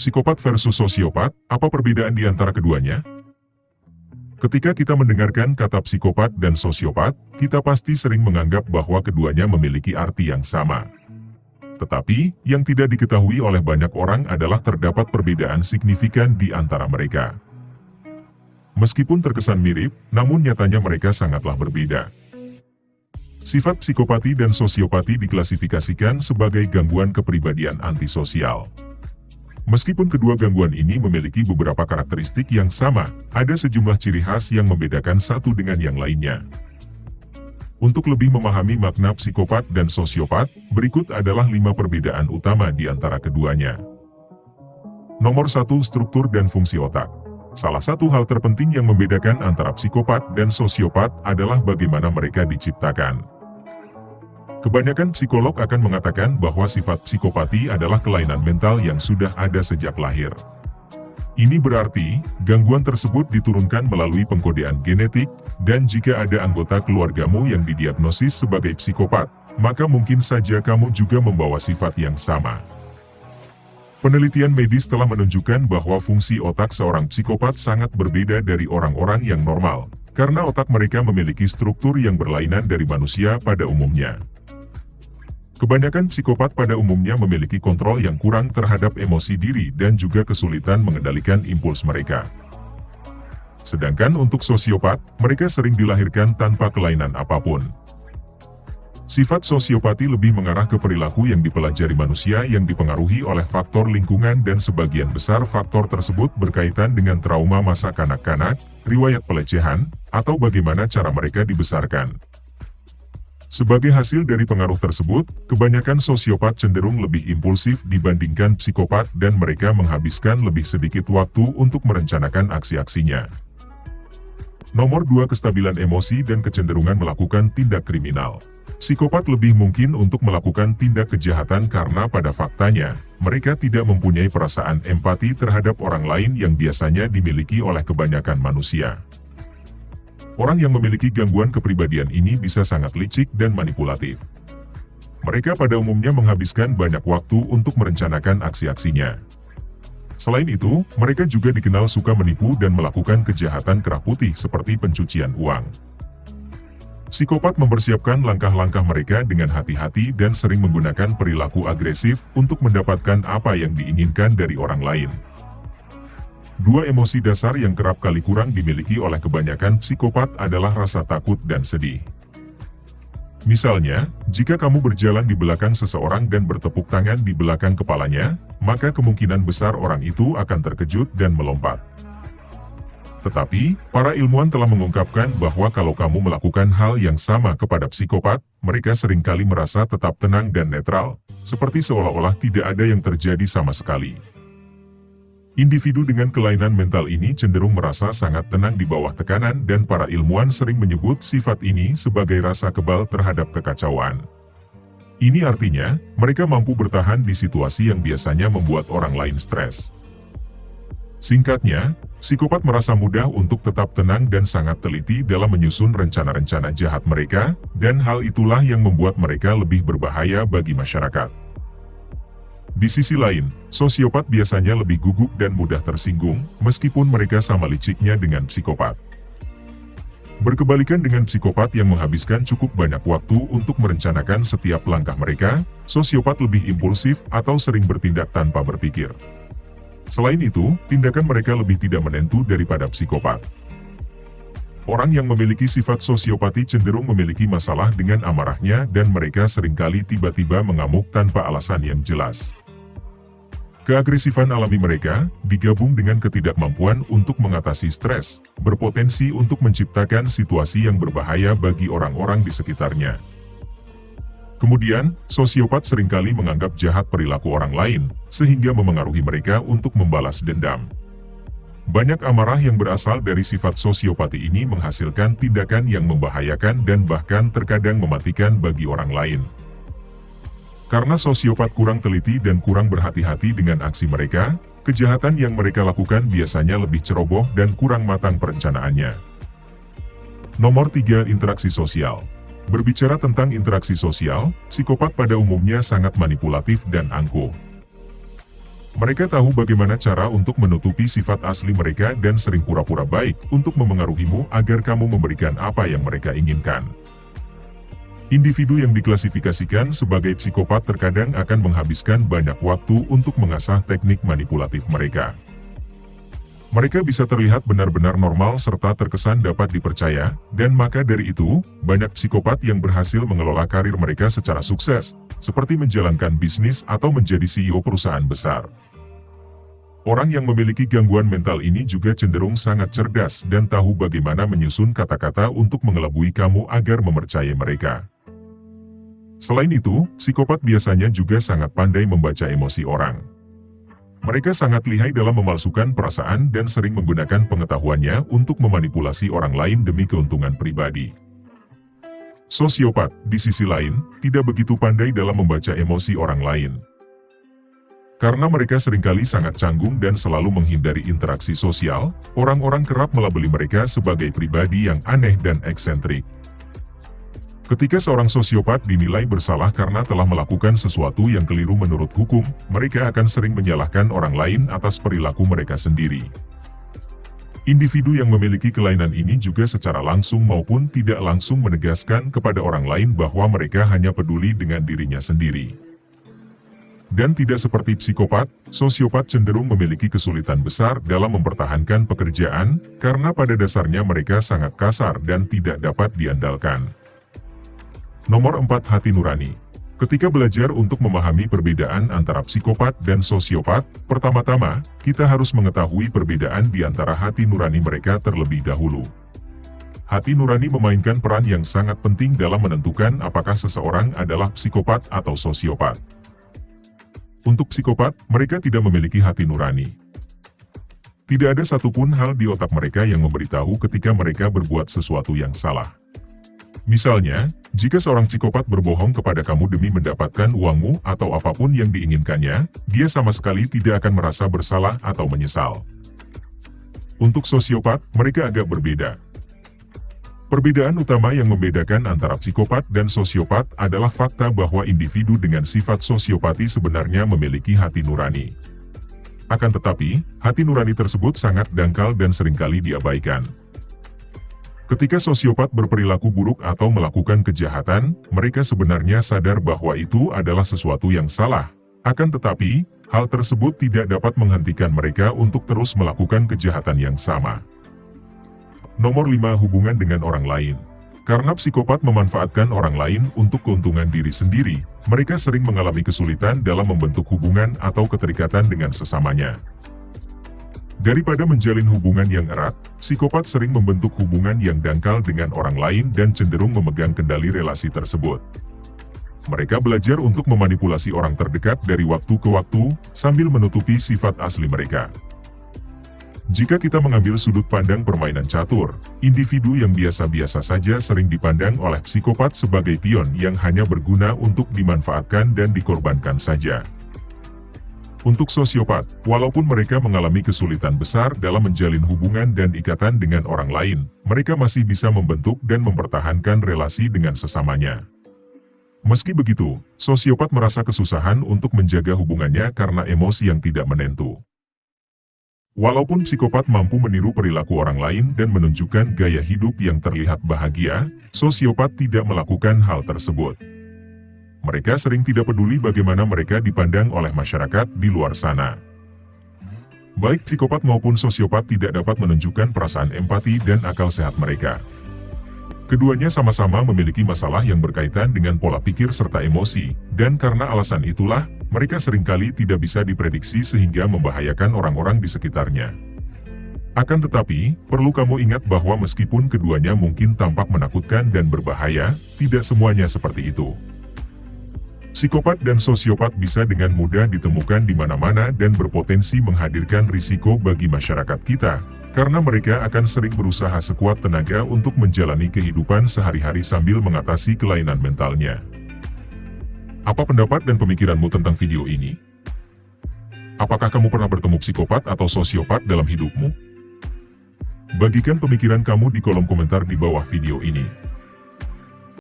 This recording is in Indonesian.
Psikopat versus sosiopat, apa perbedaan di antara keduanya? Ketika kita mendengarkan kata psikopat dan sosiopat, kita pasti sering menganggap bahwa keduanya memiliki arti yang sama. Tetapi, yang tidak diketahui oleh banyak orang adalah terdapat perbedaan signifikan di antara mereka. Meskipun terkesan mirip, namun nyatanya mereka sangatlah berbeda. Sifat psikopati dan sosiopati diklasifikasikan sebagai gangguan kepribadian antisosial. Meskipun kedua gangguan ini memiliki beberapa karakteristik yang sama, ada sejumlah ciri khas yang membedakan satu dengan yang lainnya. Untuk lebih memahami makna psikopat dan sosiopat, berikut adalah lima perbedaan utama di antara keduanya. Nomor satu, struktur dan fungsi otak. Salah satu hal terpenting yang membedakan antara psikopat dan sosiopat adalah bagaimana mereka diciptakan. Kebanyakan psikolog akan mengatakan bahwa sifat psikopati adalah kelainan mental yang sudah ada sejak lahir. Ini berarti, gangguan tersebut diturunkan melalui pengkodean genetik, dan jika ada anggota keluargamu yang didiagnosis sebagai psikopat, maka mungkin saja kamu juga membawa sifat yang sama. Penelitian medis telah menunjukkan bahwa fungsi otak seorang psikopat sangat berbeda dari orang-orang yang normal, karena otak mereka memiliki struktur yang berlainan dari manusia pada umumnya. Kebanyakan psikopat pada umumnya memiliki kontrol yang kurang terhadap emosi diri dan juga kesulitan mengendalikan impuls mereka. Sedangkan untuk sosiopat, mereka sering dilahirkan tanpa kelainan apa pun. Sifat sosiopati lebih mengarah ke perilaku yang dipelajari manusia yang dipengaruhi oleh faktor lingkungan dan sebagian besar faktor tersebut berkaitan dengan trauma masa kanak-kanak, riwayat pelecehan, atau bagaimana cara mereka dibesarkan. Sebagai hasil dari pengaruh tersebut, kebanyakan sosiopat cenderung lebih impulsif dibandingkan psikopat dan mereka menghabiskan lebih sedikit waktu untuk merencanakan aksi-aksinya. Nomor 2 Kestabilan emosi dan kecenderungan melakukan tindak kriminal. Psikopat lebih mungkin untuk melakukan tindak kejahatan karena pada faktanya, mereka tidak mempunyai perasaan empati terhadap orang lain yang biasanya dimiliki oleh kebanyakan manusia. Orang yang memiliki gangguan kepribadian ini bisa sangat licik dan manipulatif. Mereka pada umumnya menghabiskan banyak waktu untuk merencanakan aksi-aksinya. Selain itu, mereka juga dikenal suka menipu dan melakukan kejahatan kerah putih seperti pencucian uang. Psikopat mempersiapkan langkah-langkah mereka dengan hati-hati dan sering menggunakan perilaku agresif untuk mendapatkan apa yang diinginkan dari orang lain. Dua emosi dasar yang kerap kali kurang dimiliki oleh kebanyakan psikopat adalah rasa takut dan sedih. Misalnya, jika kamu berjalan di belakang seseorang dan bertepuk tangan di belakang kepalanya, maka kemungkinan besar orang itu akan terkejut dan melompat. Tetapi, para ilmuwan telah mengungkapkan bahwa kalau kamu melakukan hal yang sama kepada psikopat, mereka sering kali merasa tetap tenang dan netral, seperti seolah-olah tidak ada yang terjadi sama sekali. Individu dengan kelainan mental ini cenderung merasa sangat tenang di bawah tekanan dan para ilmuwan sering menyebut sifat ini sebagai rasa kebal terhadap kekacauan. Ini artinya, mereka mampu bertahan di situasi yang biasanya membuat orang lain stres. Singkatnya, psikopat merasa mudah untuk tetap tenang dan sangat teliti dalam menyusun rencana-rencana jahat mereka, dan hal itulah yang membuat mereka lebih berbahaya bagi masyarakat. Di sisi lain, sosiopat biasanya lebih gugup dan mudah tersinggung, meskipun mereka sama liciknya dengan psikopat. Berkebalikan dengan psikopat yang menghabiskan cukup banyak waktu untuk merencanakan setiap langkah mereka, sosiopat lebih impulsif atau sering bertindak tanpa berpikir. Selain itu, tindakan mereka lebih tidak menentu daripada psikopat. Orang yang memiliki sifat sosiopati cenderung memiliki masalah dengan amarahnya dan mereka sering kali tiba-tiba mengamuk tanpa alasan yang jelas. Keagresifan alami mereka, digabung dengan ketidakmampuan untuk mengatasi stres, berpotensi untuk menciptakan situasi yang berbahaya bagi orang-orang di sekitarnya. Kemudian, sosiopat sering kali menganggap jahat perilaku orang lain, sehingga memengaruhi mereka untuk membalas dendam. Banyak amarah yang berasal dari sifat sosiopati ini menghasilkan tindakan yang membahayakan dan bahkan terkadang mematikan bagi orang lain. Karena sosiopat kurang teliti dan kurang berhati-hati dengan aksi mereka, kejahatan yang mereka lakukan biasanya lebih ceroboh dan kurang matang perencanaannya. Nomor 3. Interaksi Sosial Berbicara tentang interaksi sosial, psikopat pada umumnya sangat manipulatif dan angkuh. Mereka tahu bagaimana cara untuk menutupi sifat asli mereka dan sering pura-pura baik untuk memengaruhimu agar kamu memberikan apa yang mereka inginkan. Individu yang diklasifikasikan sebagai psikopat terkadang akan menghabiskan banyak waktu untuk mengasah teknik manipulatif mereka. Mereka bisa terlihat benar-benar normal serta terkesan dapat dipercaya, dan maka dari itu, banyak psikopat yang berhasil mengelola karir mereka secara sukses, seperti menjalankan bisnis atau menjadi CEO perusahaan besar. Orang yang memiliki gangguan mental ini juga cenderung sangat cerdas dan tahu bagaimana menyusun kata-kata untuk mengelabui kamu agar mempercayai mereka. Selain itu, psikopat biasanya juga sangat pandai membaca emosi orang. Mereka sangat lihai dalam memalsukan perasaan dan sering menggunakan pengetahuannya untuk memanipulasi orang lain demi keuntungan pribadi. Sosiopat, di sisi lain, tidak begitu pandai dalam membaca emosi orang lain. Karena mereka sering kali sangat canggung dan selalu menghindari interaksi sosial, orang-orang kerap melabeli mereka sebagai pribadi yang aneh dan eksentrik. Ketika seorang sosiopat dinilai bersalah karena telah melakukan sesuatu yang keliru menurut hukum, mereka akan sering menyalahkan orang lain atas perilaku mereka sendiri. Individu yang memiliki kelainan ini juga secara langsung maupun tidak langsung menegaskan kepada orang lain bahwa mereka hanya peduli dengan dirinya sendiri. Dan tidak seperti psikopat, sosiopat cenderung memiliki kesulitan besar dalam mempertahankan pekerjaan, karena pada dasarnya mereka sangat kasar dan tidak dapat diandalkan. Nomor 4 Hati Nurani Ketika belajar untuk memahami perbedaan antara psikopat dan sosiopat, pertama-tama, kita harus mengetahui perbedaan di antara hati nurani mereka terlebih dahulu. Hati nurani memainkan peran yang sangat penting dalam menentukan apakah seseorang adalah psikopat atau sosiopat. Untuk psikopat, mereka tidak memiliki hati nurani. Tidak ada satupun hal di otak mereka yang memberitahu ketika mereka berbuat sesuatu yang salah. Misalnya, jika seorang psikopat berbohong kepada kamu demi mendapatkan uangmu atau apa pun yang diinginkannya, dia sama sekali tidak akan merasa bersalah atau menyesal. Untuk sosiopat, mereka agak berbeda. Perbedaan utama yang membedakan antara psikopat dan sosiopat adalah fakta bahwa individu dengan sifat sosiopati sebenarnya memiliki hati nurani. Akan tetapi, hati nurani tersebut sangat dangkal dan sering kali diabaikan. Ketika sosiopat berperilaku buruk atau melakukan kejahatan, mereka sebenarnya sadar bahwa itu adalah sesuatu yang salah. Akan tetapi, hal tersebut tidak dapat menghentikan mereka untuk terus melakukan kejahatan yang sama. Nomor 5 Hubungan dengan orang lain Karena psikopat memanfaatkan orang lain untuk keuntungan diri sendiri, mereka sering mengalami kesulitan dalam membentuk hubungan atau keterikatan dengan sesamanya. Daripada menjalin hubungan yang erat, psikopat sering membentuk hubungan yang dangkal dengan orang lain dan cenderung memegang kendali relasi tersebut. Mereka belajar untuk memanipulasi orang terdekat dari waktu ke waktu, sambil menutupi sifat asli mereka. Jika kita mengambil sudut pandang permainan catur, individu yang biasa-biasa saja sering dipandang oleh psikopat sebagai pion yang hanya berguna untuk dimanfaatkan dan dikorbankan saja. Untuk sosiopat, walaupun mereka mengalami kesulitan besar dalam menjalin hubungan dan ikatan dengan orang lain, mereka masih bisa membentuk dan mempertahankan relasi dengan sesamanya. Meski begitu, sosiopat merasa kesusahan untuk menjaga hubungannya karena emosi yang tidak menentu. Walaupun psikopat mampu meniru perilaku orang lain dan menunjukkan gaya hidup yang terlihat bahagia, sosiopat tidak melakukan hal tersebut. Mereka sering tidak peduli bagaimana mereka dipandang oleh masyarakat di luar sana. Baik psikopat maupun sosiopat tidak dapat menunjukkan perasaan empati dan akal sehat mereka. Keduanya sama-sama memiliki masalah yang berkaitan dengan pola pikir serta emosi, dan karena alasan itulah, mereka sering kali tidak bisa diprediksi sehingga membahayakan orang-orang di sekitarnya. Akan tetapi, perlu kamu ingat bahwa meskipun keduanya mungkin tampak menakutkan dan berbahaya, tidak semuanya seperti itu. Psikopat dan sosiopat bisa dengan mudah ditemukan di mana-mana dan berpotensi menghadirkan risiko bagi masyarakat kita, karena mereka akan sering berusaha sekuat tenaga untuk menjalani kehidupan sehari-hari sambil mengatasi kelainan mentalnya. Apa pendapat dan pemikiranmu tentang video ini? Apakah kamu pernah bertemu psikopat atau sosiopat dalam hidupmu? Bagikan pemikiran kamu di kolom komentar di bawah video ini.